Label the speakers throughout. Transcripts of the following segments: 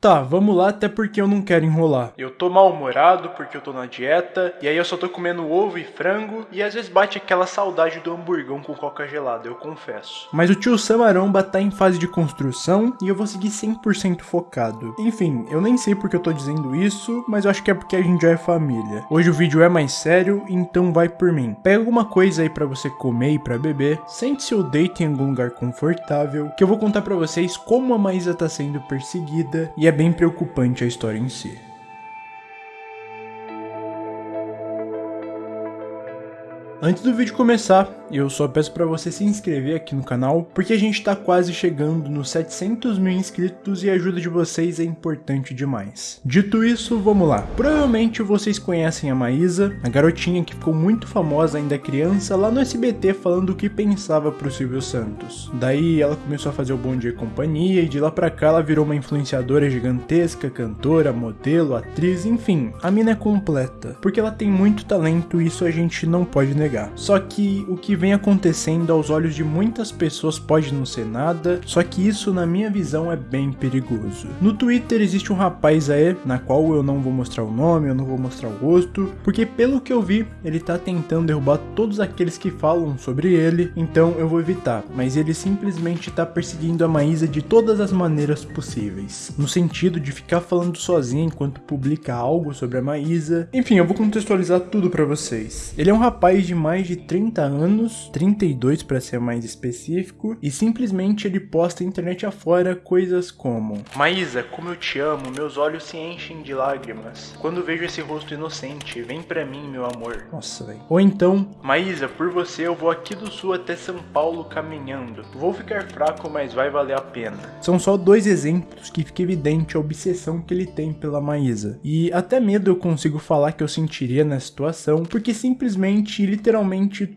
Speaker 1: Tá, vamos lá, até porque eu não quero enrolar. Eu tô mal-humorado porque eu tô na dieta, e aí eu só tô comendo ovo e frango, e às vezes bate aquela saudade do hamburgão com coca gelada, eu confesso. Mas o tio Samaromba tá em fase de construção, e eu vou seguir 100% focado. Enfim, eu nem sei porque eu tô dizendo isso, mas eu acho que é porque a gente já é família. Hoje o vídeo é mais sério, então vai por mim. Pega alguma coisa aí pra você comer e pra beber, sente-se ou deite em algum lugar confortável, que eu vou contar pra vocês como a Maísa tá sendo perseguida, e é bem preocupante a história em si. Antes do vídeo começar, eu só peço para você se inscrever aqui no canal, porque a gente tá quase chegando nos 700 mil inscritos e a ajuda de vocês é importante demais. Dito isso, vamos lá. Provavelmente vocês conhecem a Maísa, a garotinha que ficou muito famosa ainda criança lá no SBT falando o que pensava pro Silvio Santos. Daí ela começou a fazer o Bom Dia e Companhia e de lá pra cá ela virou uma influenciadora gigantesca, cantora, modelo, atriz, enfim, a mina é completa. Porque ela tem muito talento e isso a gente não pode negar. Só que o que vem acontecendo aos olhos de muitas pessoas pode não ser nada, só que isso na minha visão é bem perigoso. No Twitter existe um rapaz aí, na qual eu não vou mostrar o nome, eu não vou mostrar o rosto, porque pelo que eu vi, ele tá tentando derrubar todos aqueles que falam sobre ele, então eu vou evitar, mas ele simplesmente tá perseguindo a Maísa de todas as maneiras possíveis, no sentido de ficar falando sozinho enquanto publica algo sobre a Maísa. Enfim, eu vou contextualizar tudo para vocês. Ele é um rapaz de mais de 30 anos, anos, 32 para ser mais específico, e simplesmente ele posta internet afora coisas como Maísa, como eu te amo, meus olhos se enchem de lágrimas. Quando vejo esse rosto inocente, vem pra mim, meu amor. Nossa, velho. Ou então, Maísa, por você eu vou aqui do sul até São Paulo caminhando. Vou ficar fraco, mas vai valer a pena. São só dois exemplos que fica evidente a obsessão que ele tem pela Maísa. E até medo eu consigo falar que eu sentiria na situação, porque simplesmente, literalmente,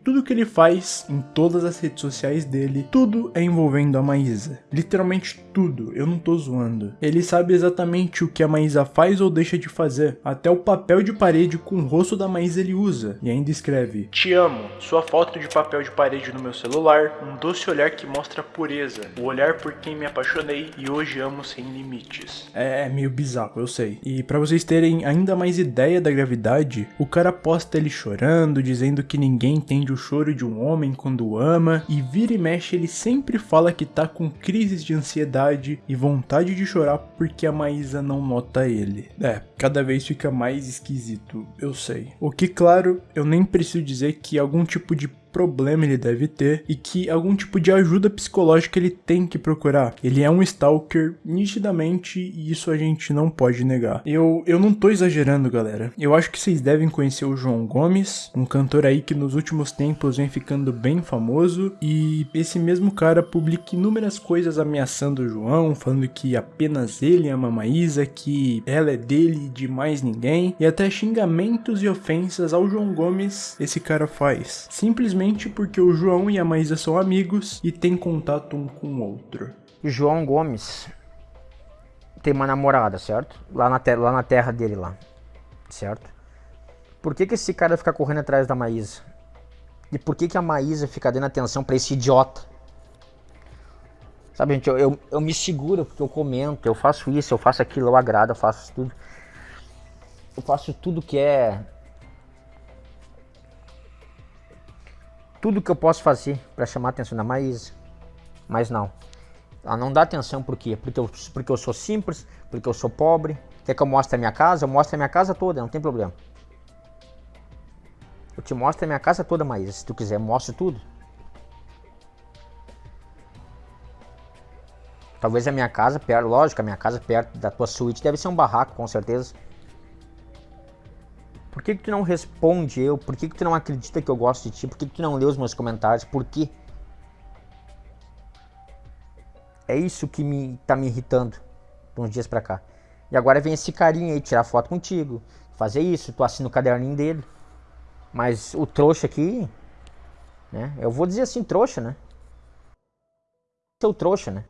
Speaker 1: tudo que ele faz faz em todas as redes sociais dele, tudo é envolvendo a Maísa. Literalmente tudo, eu não tô zoando. Ele sabe exatamente o que a Maísa faz ou deixa de fazer. Até o papel de parede com o rosto da Maísa ele usa. E ainda escreve: Te amo, sua foto de papel de parede no meu celular, um doce olhar que mostra pureza, o olhar por quem me apaixonei e hoje amo sem limites. É, é meio bizarro, eu sei. E para vocês terem ainda mais ideia da gravidade, o cara posta ele chorando, dizendo que ninguém entende o choro de um homem quando ama, e vira e mexe ele sempre fala que tá com crises de ansiedade e vontade de chorar porque a Maísa não nota ele. É, cada vez fica mais esquisito, eu sei. O que, claro, eu nem preciso dizer que algum tipo de problema ele deve ter e que algum tipo de ajuda psicológica ele tem que procurar. Ele é um stalker nitidamente e isso a gente não pode negar. Eu, eu não tô exagerando, galera. Eu acho que vocês devem conhecer o João Gomes, um cantor aí que nos últimos tempos vem ficando bem famoso e esse mesmo cara publica inúmeras coisas ameaçando o João, falando que apenas ele ama Maísa, que ela é dele e de mais ninguém, e até xingamentos e ofensas ao João Gomes esse cara faz. Simplesmente porque o João e a Maísa são amigos e têm contato um com o outro.
Speaker 2: João Gomes tem uma namorada, certo? Lá na, lá na terra dele lá, certo? Por que, que esse cara fica correndo atrás da Maísa? E por que, que a Maísa fica dando atenção para esse idiota? Sabe, gente, eu, eu, eu, me seguro porque eu comento, eu faço isso, eu faço aquilo, eu agrado, eu faço tudo. Eu faço tudo que é tudo que eu posso fazer para chamar atenção da Maísa, mas não. Ela não dá atenção por quê? Porque eu, porque eu sou simples, porque eu sou pobre. Quer que eu mostre a minha casa? Eu mostro a minha casa toda, não tem problema. Eu te mostro a minha casa toda, Maísa. Se tu quiser, mostro tudo. Talvez a minha casa, lógico, a minha casa perto da tua suíte deve ser um barraco, com certeza. Por que, que tu não responde eu? Por que, que tu não acredita que eu gosto de ti? Por que, que tu não lê os meus comentários? Por quê? É isso que me tá me irritando uns dias pra cá. E agora vem esse carinha aí tirar foto contigo, fazer isso, tu assina o caderninho dele. Mas o trouxa aqui, né? Eu vou dizer assim, trouxa, né? Seu trouxa, né?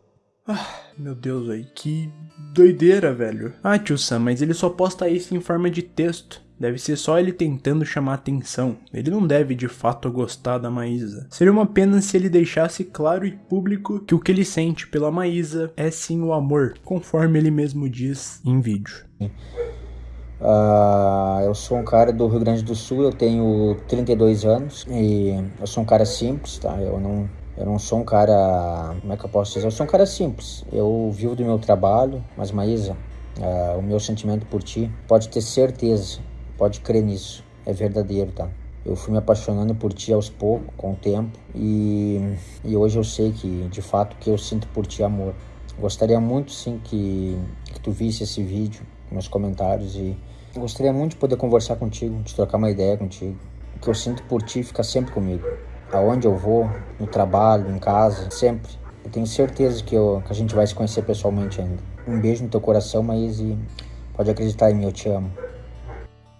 Speaker 1: Ah, meu Deus, aí que doideira, velho. Ah, tio Sam, mas ele só posta isso em forma de texto. Deve ser só ele tentando chamar atenção. Ele não deve de fato gostar da Maísa. Seria uma pena se ele deixasse claro e público que o que ele sente pela Maísa é sim o amor, conforme ele mesmo diz em vídeo.
Speaker 2: Uh, eu sou um cara do Rio Grande do Sul, eu tenho 32 anos e eu sou um cara simples, tá? Eu não, eu não sou um cara. Como é que eu posso dizer? Eu sou um cara simples. Eu vivo do meu trabalho, mas Maísa, uh, o meu sentimento por ti, pode ter certeza Pode crer nisso, é verdadeiro, tá? Eu fui me apaixonando por ti aos poucos, com o tempo, e, e hoje eu sei que, de fato, que eu sinto por ti amor. Gostaria muito, sim, que, que tu visse esse vídeo, meus comentários, e gostaria muito de poder conversar contigo, de trocar uma ideia contigo. O que eu sinto por ti fica sempre comigo. Aonde eu vou, no trabalho, em casa, sempre. Eu tenho certeza que, eu, que a gente vai se conhecer pessoalmente ainda. Um beijo no teu coração, Maíse. Pode acreditar em mim, eu te amo.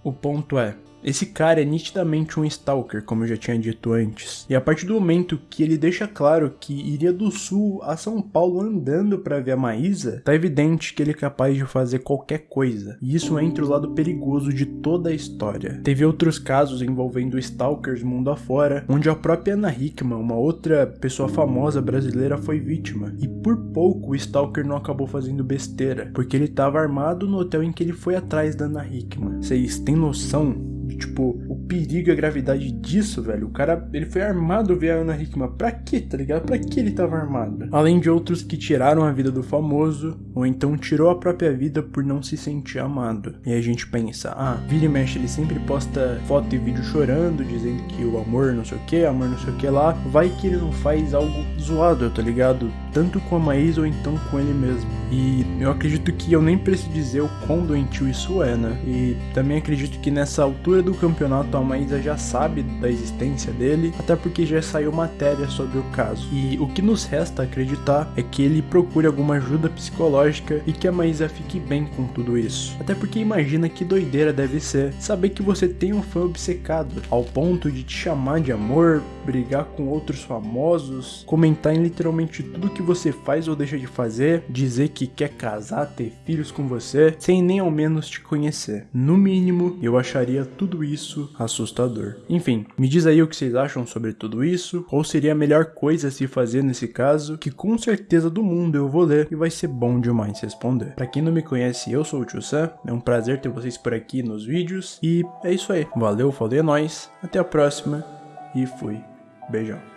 Speaker 1: O ponto é, esse cara é nitidamente um stalker, como eu já tinha dito antes. E a partir do momento que ele deixa claro que iria do sul a São Paulo andando para ver a Maísa, tá evidente que ele é capaz de fazer qualquer coisa. E isso entra o lado perigoso de toda a história. Teve outros casos envolvendo stalkers mundo afora, onde a própria Ana Hickman, uma outra pessoa famosa brasileira, foi vítima. E por pouco o stalker não acabou fazendo besteira, porque ele estava armado no hotel em que ele foi atrás da Ana Hickman. Vocês têm noção tipo, o perigo e a gravidade disso, velho. O cara, ele foi armado ver a Ana Hickman. Pra quê, tá ligado? Pra que ele tava armado? Além de outros que tiraram a vida do famoso, ou então tirou a própria vida por não se sentir amado. E a gente pensa, ah, vira e mexe, ele sempre posta foto e vídeo chorando, dizendo que o amor não sei o que, amor não sei o que lá. Vai que ele não faz algo zoado, tá ligado? Tanto com a Maísa ou então com ele mesmo. E eu acredito que eu nem preciso dizer o quão doentio isso é, né? E também acredito que nessa altura do campeonato a Maísa já sabe da existência dele, até porque já saiu matéria sobre o caso. E o que nos resta acreditar é que ele procure alguma ajuda psicológica e que a Maísa fique bem com tudo isso. Até porque imagina que doideira deve ser saber que você tem um fã obcecado, ao ponto de te chamar de amor, brigar com outros famosos, comentar em literalmente tudo que você faz ou deixa de fazer, dizer que quer casar, ter filhos com você, sem nem ao menos te conhecer. No mínimo, eu acharia tudo tudo isso assustador. Enfim, me diz aí o que vocês acham sobre tudo isso, ou seria a melhor coisa a se fazer nesse caso, que com certeza do mundo eu vou ler e vai ser bom demais responder. Para quem não me conhece, eu sou o Tio Sam, é um prazer ter vocês por aqui nos vídeos, e é isso aí. Valeu, falei, é nóis, até a próxima, e fui. Beijão.